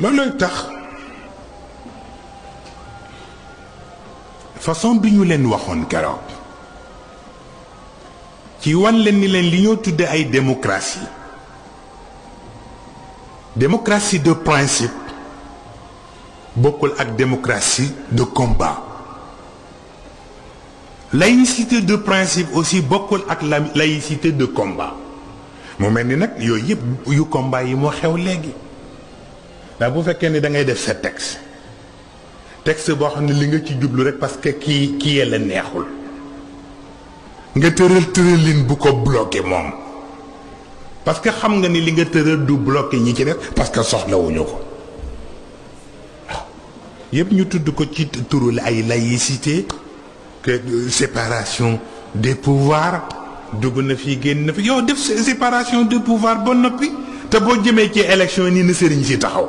loolooy tax? Façon bi ñu leen waxoon keroog. Ci wan leen ni leen li ñoo tudde ay démocratie. Démocratie de principe bokkul ak démocratie de combat. Laïcité de principe aussi bokkul ak la laïcité de combat. Mu mel ni nag yooyu yëpp yu combat yi moo xew léegi ndax bu fekkee ni da ngay def texte texte boo xam ne li nga ci jublu rek parce que kii kii la neexul. Nga tëral bu ko bloqué moom. Parce que xam nga ni li nga tëral du bloqué ñi ci def parce que soxlawuñu ko. Waaw yëpp ñu tudd ko ci turu ay laïcité que séparation des pouvoirs. Dugg na génn séparation des pouvoirs ba noppi. Te boo jëmee ci élection nii na sëriñ si taxaw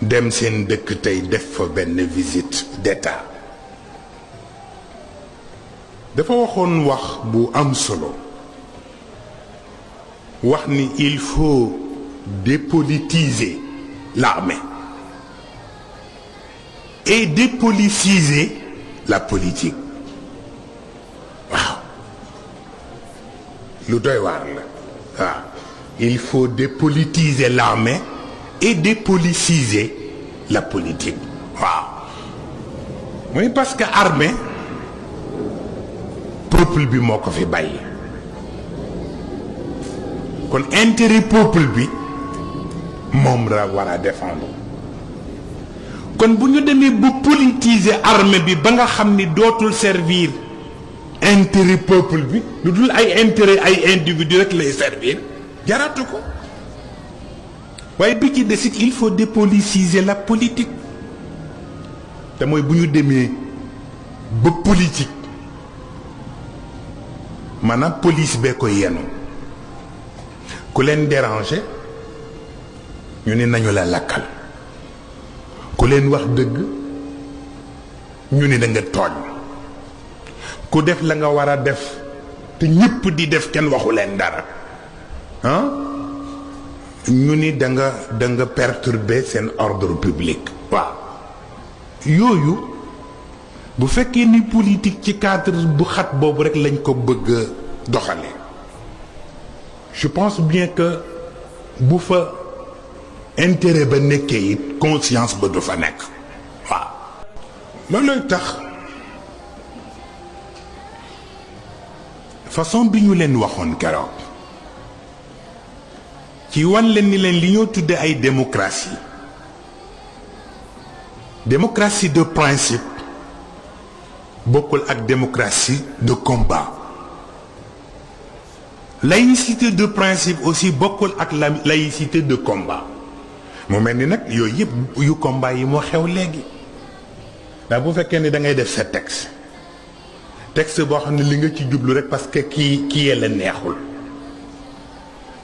dem seen dëkk tey def fa benn visite d'état. Dafa waxoon wax bu am solo. Wax ni il faut dépolitiser l'armée et dépolitiser la politique. Il faut dépolitiser l'armée et dépolitiser la politique. Waaw. Mooy parce que armée peuple bi moo ko fi bàyyi. Kon intérêt peuple bi moom la war a défendre. Kon bu ñu demee ba politiser armée bi ba nga xam ni servir intérêt peuple bi lu dul ay intérêt ay individu rek lay servir jaratu ko desit il faut dépolitiser la politique. Te mooy bu ñu politique police bee ko yenu. Ku leen déranger ñu ne nañu la lakkal. Ku leen wax dëgg ñu ne da nga def la nga war def di def ñu ni da nga da nga perturber seen ordre public. Waaw. Yooyu bu fekkee ni politique ci cadre bu xat boobu rek lañ ko bëgg je pense bien que bu fa intérêt ba conscience ba du fa nekk. Waaw. Tax? Façon bi ñu leen waxoon keroog ci wan leen ni leen li ñoo tudde ay démocratie démocratie de principe bokkul ak démocratie de combat. Laïcité de principe aussi bokkul ak la laïcité de combat. Mu mel ni nag yooyu yëpp yu combat yi moo xew léegi. Ndax bu fekkee ni da ngay def sa texte. Texte boo xam ne li nga ci jublu rek parce que kii kii la neexul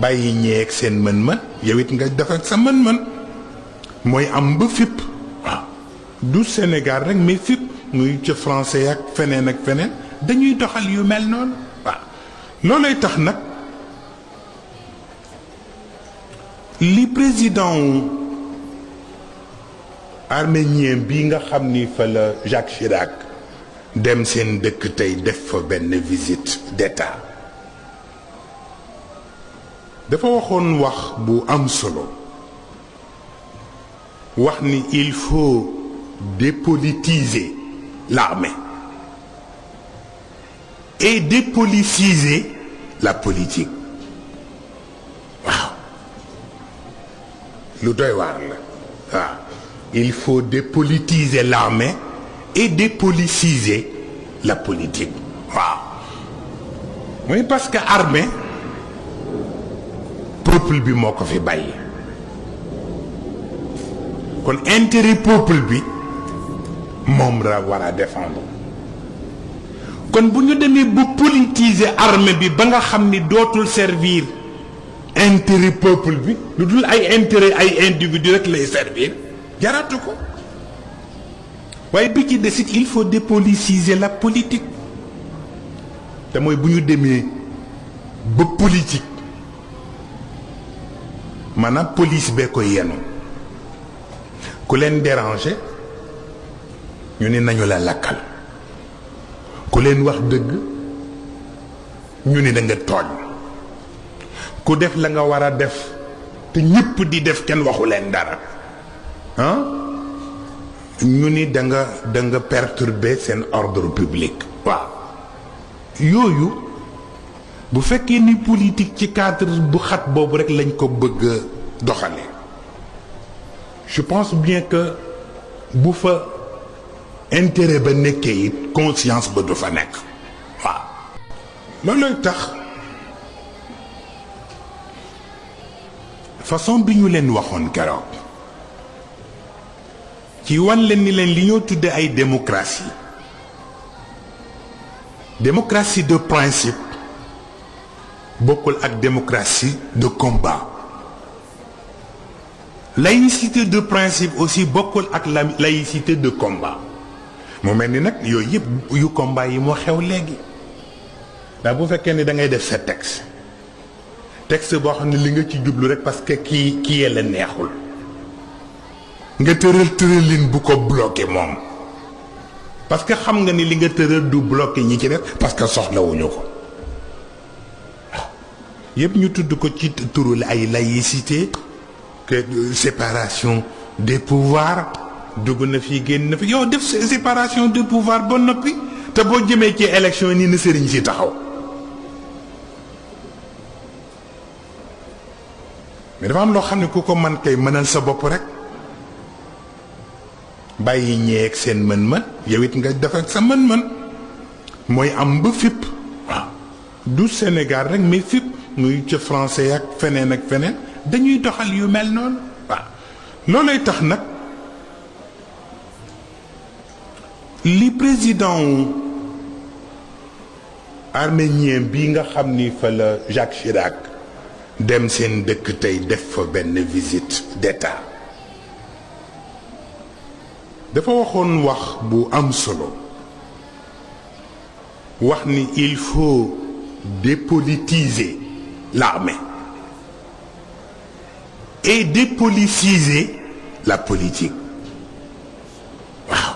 bàyyi ñeeg seen mën-mën yow it nga def ak sa mën-mën mooy am ba fipp. Waaw. Du Sénégal rek mais fipp. Muy français ak feneen ak feneen. Dañuy doxal yu mel noonu. Président arménien bi nga Jacques Chirac dem seen dëkk tey def fa visite d'état dafa waxoon wax bu am solo. Il faut dépolitiser l'armée. Et dépolitiser la politique. Waaw. Il faut dépolitiser l'armée et dépolitiser la politique. Waaw. Parce que armée peuple bi moo fi bàyyi. kon intérêt peuple bi moom la war a défendre. kon bu ñu demee bu politiser armée bi ba nga xam ni servir intérêt peuple bi lu dul ay intérêt ay individu rek lay servir jaratu ko. waaye bi ci desit il faut dépolitiser la politique. te mooy bu ñu demee ba politique maanaam police bee ko yenu. Ku leen déranger ñu ni nañu la lakkal. Ku leen wax dëgg ñu ni da nga tooñ. Ku def la nga war def te ñépp di def kenn waxu leen dara. Ah ñu ni da nga da nga perturber seen ordre public. Waaw. Yooyu bu fekkee ni politique ci cadre bu xat boobu rek lañ ko bëgg je pense bien que bu fa intérêt ba nekkee it conscience ba du fa nekk. Waaw. Tax façon bi ñu leen waxoon keroog ci wan leen ni leen li ñoo tudde ay démocratie. Démocratie de principe bokkul ak démocratie de combat. Laïcité de principe aussi bokkul ak la laïcité de combat. Mu ni nag yooyu yu combat yi moo xew léegi. Ndax bu ni da ngay def sa texte texte boo xam li nga ci rek parce que kii kii la neexul. Nga tëral tëralin bu ko bloqué moom. Parce que xam nga ni li nga du ñi ci def parce que yëpp ñu tudd ko ci ay laïcité que séparation des pouvoirs dugg na fi séparation des pouvoirs ba noppi te boo jëmee ci élection na mais dafa ne ku ko man kay mënal sa bopp rek. Bàyyi ñeeg seen mën-mën yow it Sénégal mais muy ca français ak feneen ak dañuy doxal yu mel noonu. Waaw loolay tax nag li président arménien bi nga fa la Jacques Chirac dem seen dëkk tey def visite d'état. Dafa wax il faut dépolitiser l'armée. Et dépolitiser la politique. Waaw.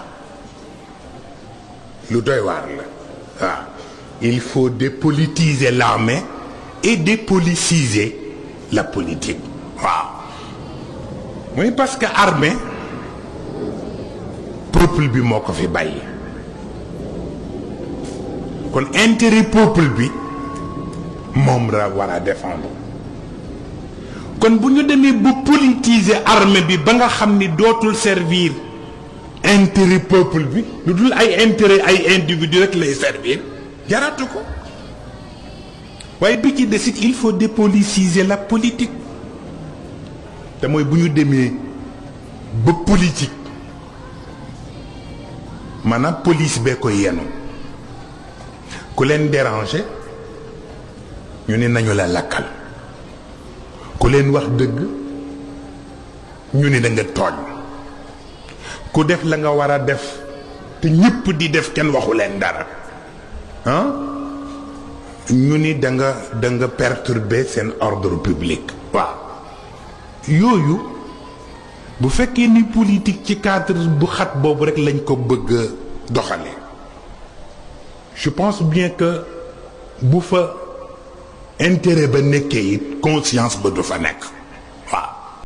Il faut dépolitiser l'armée et dépolitiser la politique. Waaw. Parce que armée peuple bi moo fi bàyyi. Kon intérêt peuple bi moom la war a défendre. bu ñu demee bu politiser armée bi ba nga xam ni dootul servir intérêt peuple bi lu dul ay intérêt ay individu rek lay servir ko. waaye bi ci desit il faut dépolitiser la politique. mooy bu ñu demee ba politique maanaam police bee ko yenu. ku leen déranger ñu ni nañu la lakkal. Ku leen wax dëgg ñu ni da nga tooñ. Ku def la nga def perturber ordre public. Waaw. Yooyu bu ni politique ci cadre bu xat rek lañ ko je pense bien que intérêt ba nekkee it conscience ba du fa nekk.